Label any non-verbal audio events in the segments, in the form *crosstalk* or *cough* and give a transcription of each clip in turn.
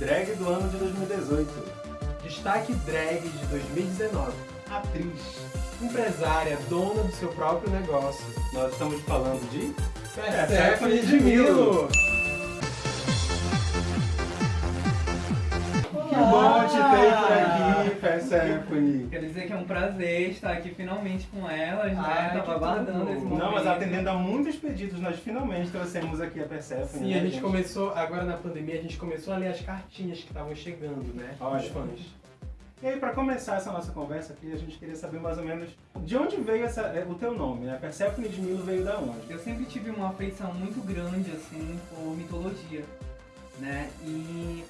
drag do ano de 2018. Destaque drag de 2019. Atriz. Empresária, dona do seu próprio negócio. Nós estamos falando de Persephone de Milo. Que bom te ter por aqui, Persephone. Quer dizer que é um prazer estar aqui finalmente com elas, né? Ai, Tava que aguardando esse momento. Não, mas atendendo a muitos pedidos, nós finalmente trouxemos aqui a Persephone. Sim, né, a gente começou, agora na pandemia, a gente começou a ler as cartinhas que estavam chegando, né? Olha. Dos fãs. E aí, para começar essa nossa conversa aqui, a gente queria saber mais ou menos de onde veio essa, é, o teu nome, né? Persephone de Milo veio da onde? Eu sempre tive uma afeição muito grande, assim, por mitologia, né? E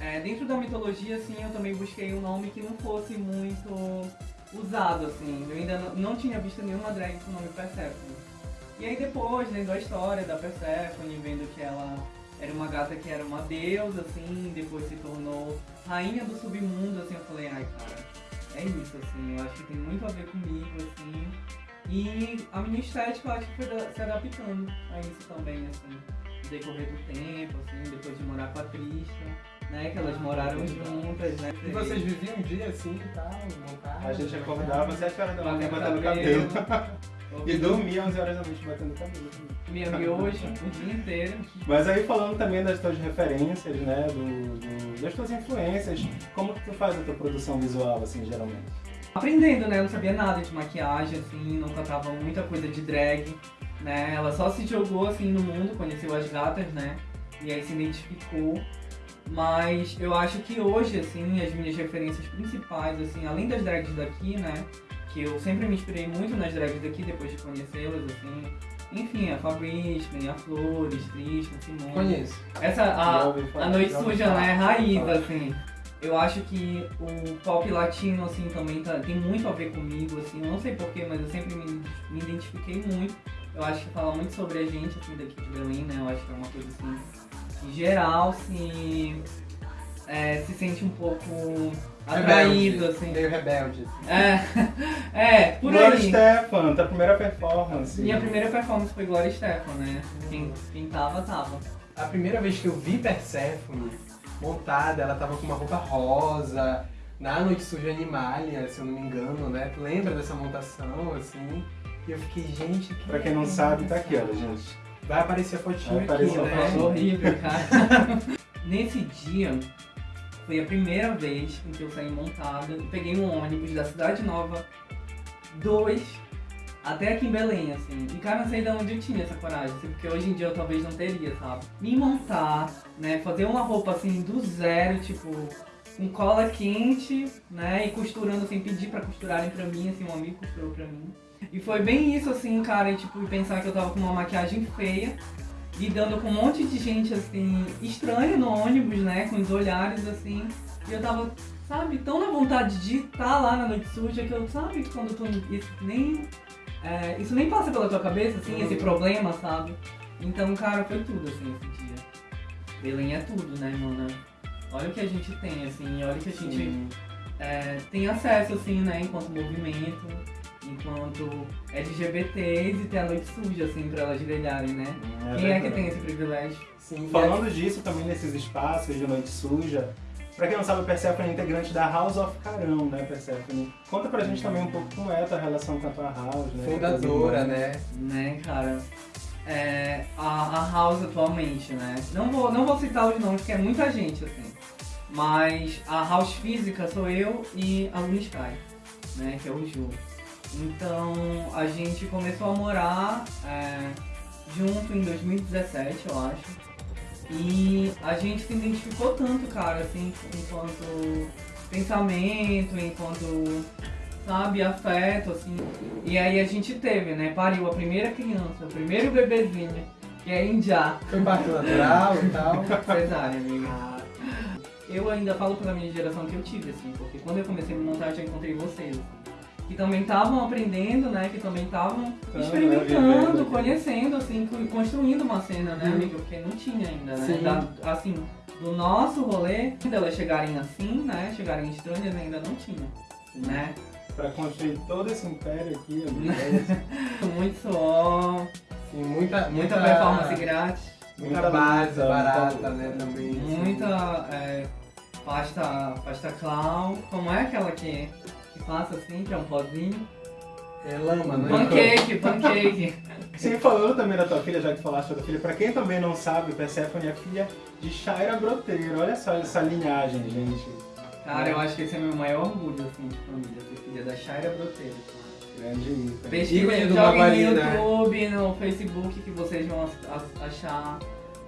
é, dentro da mitologia, assim, eu também busquei um nome que não fosse muito usado, assim. Eu ainda não, não tinha visto nenhuma drag com o nome Persephone. E aí depois, lendo a história da Persephone, vendo que ela era uma gata que era uma deusa, assim, depois se tornou rainha do submundo, assim, eu falei, ai, cara, é isso, assim, eu acho que tem muito a ver comigo, assim. E a minha estética, eu acho que foi se adaptando a isso também, assim, no decorrer do tempo, assim, depois de morar com a Trista, né, que elas moraram juntas, né. E vocês viviam um dia assim e tal? A gente acordava às 7 horas da manhã Batendo cabelo. cabelo. E dormia 11 horas da noite batendo cabelo. Minha miojo o dia inteiro. Mas aí falando também das tuas referências, né? Do, do- das tuas influências, como que tu faz a tua produção visual, assim, geralmente? Aprendendo, né? Eu não sabia nada de maquiagem, assim, não cantava muita coisa de drag, né? Ela só se jogou, assim, no mundo, conheceu as gatas, né? E aí se identificou. Mas eu acho que hoje, assim, as minhas referências principais, assim, além das drags daqui, né? Que eu sempre me inspirei muito nas drags daqui, depois de conhecê-las, assim. Enfim, a Fabrício, a Flores, Tristan, Simone. Conheço. Essa, a, a Noite Suja, falar. né? Raiz, assim. Eu acho que o pop latino, assim, também tá- tem muito a ver comigo, assim. Eu não sei porquê, mas eu sempre me, me identifiquei muito. Eu acho que fala muito sobre a gente, assim, daqui de Berlim, né? Eu acho que é uma coisa, assim, geral, se, é, se sente um pouco atraído, assim. Meio rebelde. assim. É, *laughs* é, por Glória aí. Stefan, tua primeira performance. Minha primeira performance foi Glória Stefan, né? Quem, quem tava, tava. A primeira vez que eu vi Persephone montada, ela tava com uma roupa rosa, na Noite Suja Animalia, se eu não me engano, né? Tu lembra dessa montação, assim? E eu fiquei, gente, que Pra quem não sabe, tá aqui, olha, gente. Vai aparecer a fotinho Vai aqui, aparecer a né? Horrível, *laughs* cara. Nesse dia, foi a primeira vez em que eu saí montada. Eu peguei um ônibus da Cidade Nova 2 até aqui em Belém, assim. E cara, não sei de onde eu tinha essa coragem, assim, porque hoje em dia eu talvez não teria, sabe? Me montar, né? Fazer uma roupa assim do zero, tipo, com cola quente, né? E costurando, assim, pedir pra costurarem pra mim, assim, um amigo costurou pra mim. E foi bem isso, assim, cara, e, tipo, pensar que eu tava com uma maquiagem feia, lidando com um monte de gente, assim, estranha no ônibus, né? Com os olhares, assim. E eu tava, sabe, tão na vontade de estar lá na noite suja que eu, sabe, quando tu isso nem. é, isso nem passa pela tua cabeça, assim, esse problema, sabe? Então, cara, foi tudo, assim, esse dia. Belém é tudo, né, mana? Olha o que a gente tem, assim, olha o que a gente é, tem acesso, assim, né, enquanto movimento, enquanto LGBTs e ter a noite suja, assim, pra elas brilharem, né? Quem é que verdade. tem esse privilégio? Sim, Falando disso também nesses espaços de noite suja, pra quem não sabe, a Persephone é integrante da House of Carão, né, Persephone? Conta pra gente também um pouco como é a tua relação com a tua house, né? fundadora, né? Né, cara? É, a, a House atualmente, né? Não vou, não vou citar os nomes, porque é muita gente, assim. Mas a House física sou eu e a Luna Sky, né? Que é o Ju. Então a gente começou a morar é, junto em 2017, eu acho. E a gente se identificou tanto, cara, assim, enquanto pensamento, enquanto, sabe, afeto, assim. E aí a gente teve, né, pariu a primeira criança, o primeiro bebezinho, que é Indiá. Foi parto natural e tal. Cesárea, amiga. Eu ainda falo pela minha geração que eu tive, assim, porque quando eu comecei a me montar, eu já encontrei vocês, assim, que também estavam aprendendo, né, que também estavam experimentando, né, vivendo. conhecendo, assim, co- construindo uma cena, né, Uhum. amiga, porque não tinha ainda, né, Sim. Da- assim, do nosso rolê, delas chegarem assim, né, chegarem estranhas, ainda não tinha, né, Pra construir todo esse império aqui, amigo. é *laughs* muito suor, Sim, muita, muita performance grátis. Muita, Muita base, barata, muita né, também. assim. Muita é, pasta, pasta clown. Como é aquela que, que passa assim, que é um pozinho? É lama, né? Pancake, pancake. *laughs* Sim, falando também da tua filha, já que falaste da tua filha, pra quem também não sabe, Persephone é filha de Shaira Broteiro. Olha só essa linhagem, gente. Cara, eu acho que esse é meu maior orgulho, assim, de família, ser filha da Shaira Broteiro. Grande ícone. Pesquisa, joguem no né? YouTube, no Facebook, que vocês vão achar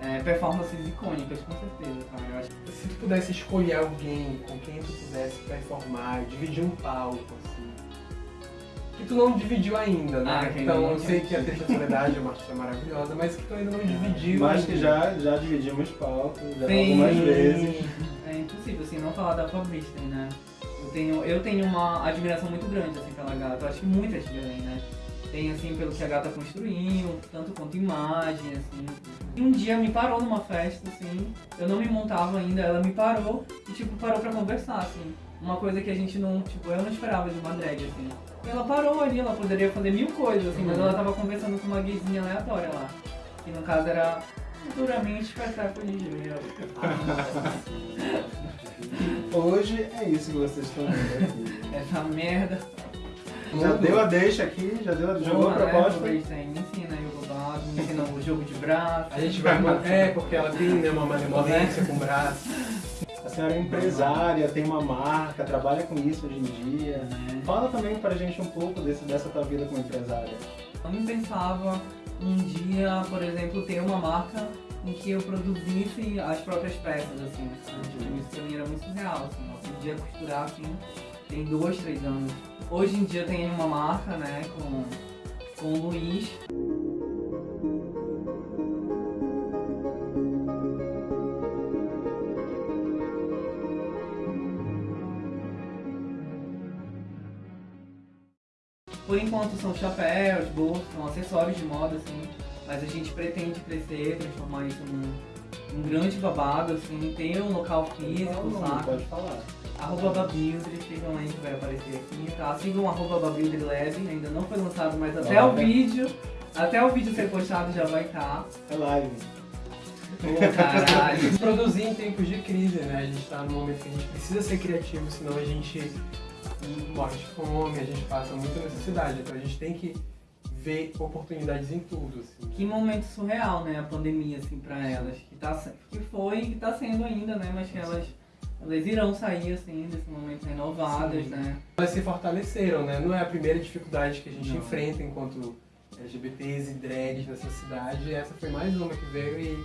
é, performances icônicas, com certeza, cara. Acho que Se tu pudesse escolher alguém com quem tu pudesse performar, dividir um palco, assim. Que tu não dividiu ainda, né? Ah, que então eu sei que a Triste Soledade é uma artista maravilhosa, mas que tu ainda não *laughs* dividiu. Mas que ainda. já, já dividimos palco, já Sim. algumas vezes. É impossível, assim, não falar da Fabristen, né? Eu tenho, eu tenho uma admiração muito grande, assim, pela gata. Eu acho que muita gente também, né? Tem, assim, pelo que a gata construiu, tanto quanto imagem, assim. E um dia me parou numa festa, assim, eu não me montava ainda, ela me parou e, tipo, parou pra conversar, assim. Uma coisa que a gente não, tipo, eu não esperava de uma drag, assim. E ela parou ali, ela poderia fazer mil coisas, assim, mas ela tava conversando com uma gayzinha aleatória lá. Que no caso era futuramente Persephone Júnior. Hoje é isso que vocês estão vendo aqui. *laughs* Essa merda. Já deu a deixa aqui, já deu, jogou a Porra, né? proposta. Me ensina aí o me ensina o jogo de braço. A gente vai. É, porque ela tem *laughs* né, uma malemolência com o braço. A senhora é empresária, tem uma marca, trabalha com isso hoje em dia. né? Fala também pra gente um pouco desse, dessa tua vida como empresária. Eu não pensava um dia, por exemplo, ter uma marca em que eu produzisse as próprias peças, assim. Tipo, isso pra mim era muito surreal, assim. Eu podia costurar, assim, tem dois, três anos. Hoje em dia tenho uma marca, né, com, com o Luiz. Por enquanto são chapéus, bolsas, são acessórios de moda, assim. Mas a gente pretende crescer, transformar isso num, num grande babado, assim, ter um local físico, Fala o nome, saca? Pode falar. Arroba Babildre, sigam aí que vai aparecer aqui, tá? Sigam arroba Babildre Lab, ainda não foi lançado, mas até Olha. o vídeo, até o vídeo ser postado já vai estar. É live. Pô, caralho. *laughs* Produzir em tempos de crise, né? A gente tá num momento que a gente precisa ser criativo, senão a gente morre de fome, a gente passa muita necessidade. Então a gente tem que ver oportunidades em tudo, assim. Que momento surreal, né, a pandemia, assim, pra elas. Que, tá, que foi e que tá sendo ainda, né, mas que elas, elas irão sair, assim, desse momento renovadas, Sim. né. Elas se fortaleceram, né? Não é a primeira dificuldade que a gente Não. enfrenta enquanto LGBTs e drags nessa cidade. Essa foi mais uma que veio e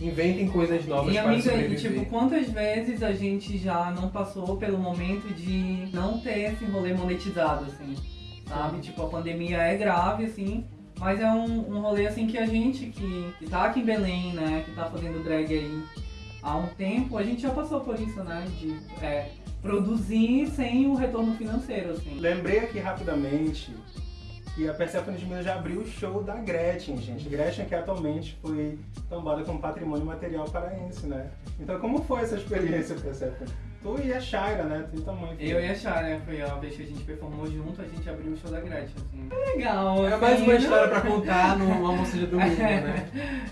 inventem coisas novas E para amiga, e, sobreviver. tipo, quantas vezes a gente já não passou pelo momento de não ter esse rolê monetizado, assim, sabe? Tipo, a pandemia é grave, assim, mas é um, um rolê, assim, que a gente que, que tá aqui em Belém, né, que tá fazendo drag aí há um tempo, a gente já passou por isso, né, de é, produzir sem o retorno financeiro, assim. Lembrei aqui rapidamente que a Persephone de Minas já abriu o show da Gretchen, gente. Gretchen que atualmente foi tombada como patrimônio material paraense, né? Então como foi essa experiência, Persephone? Tu e a Shaira, né? Tu e mãe. Eu e a Chá, né, foi a vez que a gente performou junto, a gente abriu o show da Gretchen, assim. É legal, É assim, mais uma né? história pra contar no almoço de domingo, *laughs* né?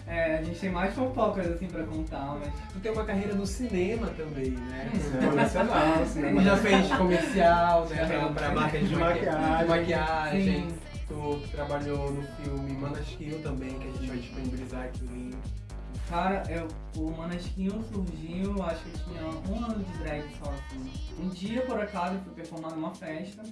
É, a gente tem mais fofocas assim pra contar, mas. Tu tem uma carreira no cinema também, né? Cinema nacional, cinema Tu já fez comercial, né? Já Pra, pra marca de, De maqui- maquiagem. de maquiagem. Sim. Tu trabalhou no filme Manasquil também, que a gente vai disponibilizar aqui o link. Cara, eu, o Manasquinho surgiu, acho que eu tinha um ano de drag só assim. Um dia, por acaso, eu fui performar numa festa.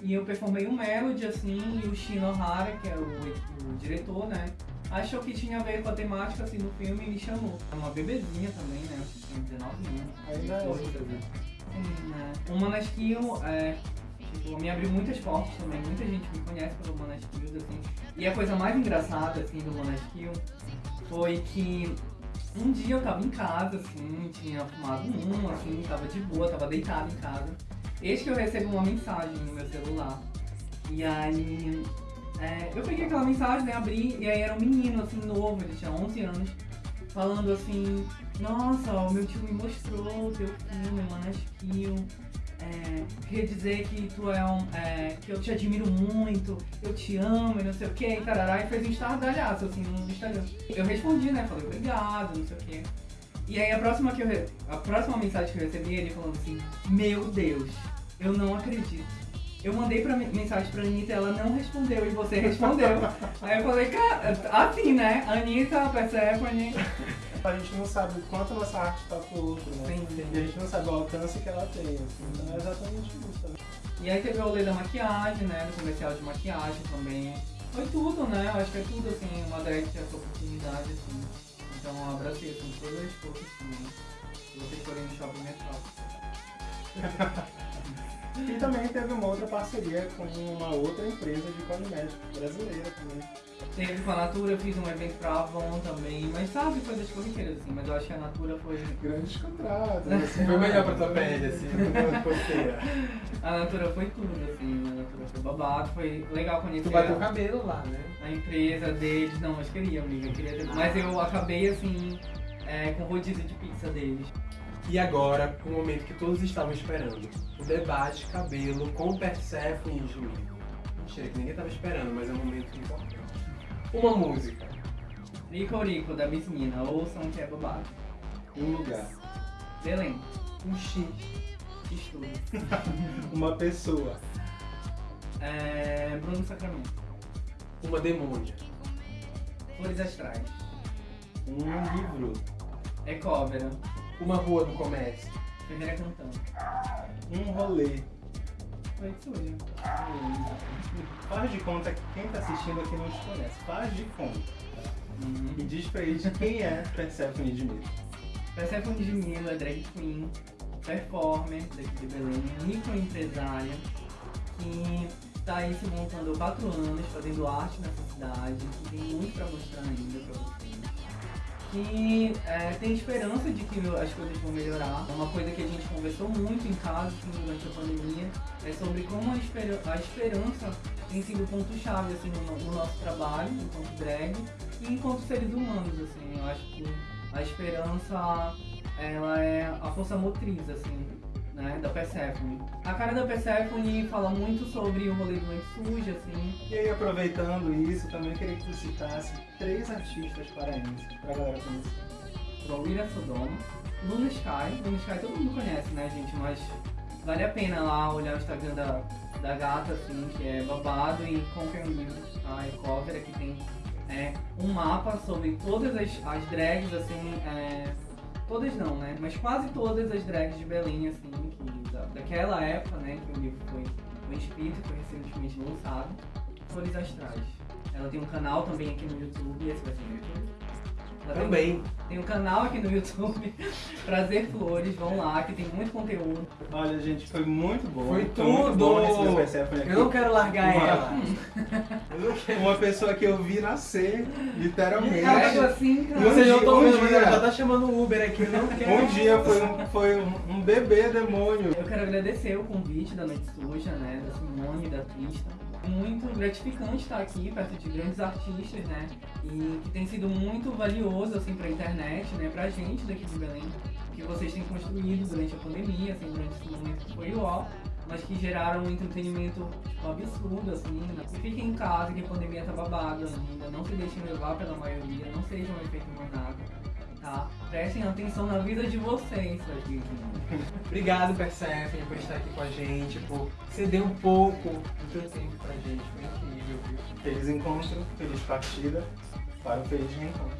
E eu performei um Melody, assim, e o Shino Hara, que é o, o diretor, né? Achou que tinha a ver com a temática, assim, do filme e me chamou. É uma bebezinha também, né? Eu acho que tinha 19 anos. Ainda é 18, outra, viu? Sim, né? O Manasquinho, é, tipo, me abriu muitas portas também. Muita gente me conhece pelo Manasquinho, assim. E a coisa mais engraçada, assim, do Manasquinho foi que um dia eu tava em casa, assim, tinha fumado um, assim, tava de boa, tava deitado em casa. Eis que eu recebo uma mensagem no meu celular. E aí, é, eu peguei aquela mensagem, né, abri, e aí era um menino, assim, novo, ele tinha 11 anos, falando assim, nossa, o meu tio me mostrou o teu filme, Manasquinho. É, queria dizer que tu é um. é, que eu te admiro muito, eu te amo e não sei o que, e tarará, e fez um estardalhaço assim no Instagram. Eu respondi, né? Falei obrigado, não sei o que. E aí a próxima, que eu, a próxima mensagem que eu recebi, ele falando assim, meu Deus, eu não acredito. Eu mandei pra, mensagem pra Anitta e ela não respondeu e você respondeu. *laughs* aí eu falei, cara, assim, né? Anitta, Persephone. A gente não sabe o quanto nossa arte toca o outro, né? Sim, sim. E a gente não sabe o alcance que ela tem. assim. Então é exatamente isso. Né? E aí teve o rolê da maquiagem, né? Do comercial de maquiagem também. Foi tudo, né? Eu acho que é tudo, assim, uma drag que tem essa oportunidade, assim. Então eu abracei, assim, todas as forças, assim, né? Se vocês forem no shopping metrópole. *laughs* E também teve uma outra parceria com uma outra empresa de cosméticos brasileira também. Teve com a Natura, eu fiz um evento pra Avon também, mas sabe, coisas corriqueiras, assim, mas eu acho que a Natura foi. Grandes contratos. *laughs* Assim, Foi melhor pra tua pele, assim. *laughs* A Natura foi tudo, assim, a Natura foi babado, foi legal conhecer Tu bateu o a, cabelo lá, né? a empresa deles, não, mas queria, amiga, eu queria ter, mas eu acabei assim, é, com o rodízio de pizza deles. E agora, o momento que todos estavam esperando. O debate cabelo com Persephone e Júlio. Mentira, que ninguém tava esperando, mas é um momento importante. Uma música. Rico Rico, da Miss Mina, ouçam que é babado. Um lugar. Belém, Um X. estudo. *laughs* Uma pessoa. É, Bruno Sacramento, Uma demônia. Flores Astrais, Um livro. Ecóvera, Uma rua do comércio. Ferreira Cantando, Um rolê. Noite Suja. Faz de conta que quem tá assistindo aqui não te conhece. Faz de conta. Uhum. E diz pra eles quem é Persephone de Mito. Persephone de Milo é drag queen, performer daqui de Belém, microempresária, que está aí se montando há quatro anos, fazendo arte nessa cidade, que tem muito para mostrar ainda para vocês. Que é, tem esperança de que as coisas vão melhorar. Uma coisa que a gente conversou muito em casa durante a pandemia é sobre como a, espera- a esperança tem sido ponto-chave assim, no, no nosso trabalho, enquanto drag e enquanto seres humanos. Assim, eu acho que a esperança ela é a força motriz assim né da Persephone a cara da Persephone fala muito sobre o rolê do Noite Suja assim E aí, aproveitando isso, também queria que tu citasse três artistas paraenses pra galera conhecer. Proira Sodoma Luna Sky Luna Sky todo mundo conhece né gente mas vale a pena lá olhar o Instagram da, da gata assim que é babado e compre um livro tá? é cover aqui tem é, um mapa sobre todas as, as drags assim é, todas não, né? Mas quase todas as drags de Belém, assim, que, da, daquela época, né, que o livro foi, foi escrito foi recentemente lançado, Flores Astrais. Ela tem um canal também aqui no YouTube, esse vai ser no YouTube. Também. Tem um canal aqui no YouTube, *laughs* Prazer Flores, vão lá, que tem muito conteúdo. Olha, gente, foi muito bom. Foi tudo! bom Persephone aqui. Eu não quero largar Uma- ela. *laughs* Uma pessoa que eu vi nascer, literalmente. Ela assim, cara. Vocês não estão vendo, mas ela já tá chamando o Uber aqui. Eu não quero. Um dia foi um, foi um, um bebê demônio. Eu quero agradecer o convite da Noite Suja, né, da Simone e da Trista. Muito gratificante estar aqui perto de grandes artistas, né, e que tem sido muito valioso, assim, pra internet, né, pra gente daqui de Belém, que vocês têm construído durante a pandemia, assim, durante esse momento que foi ó, mas que geraram um entretenimento tipo, absurdo, assim, né? E fiquem em casa, que a pandemia tá babada ainda, não se deixem levar pela maioria, não sejam um efeito manada, tá? Prestem atenção na vida de vocês, vítimas. Obrigado, Persephone, por estar aqui com a gente, por ceder um pouco do teu tempo pra gente. Foi incrível, viu? Feliz encontro, feliz partida para o feliz reencontro.